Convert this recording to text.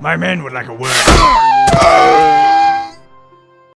My men would like a word.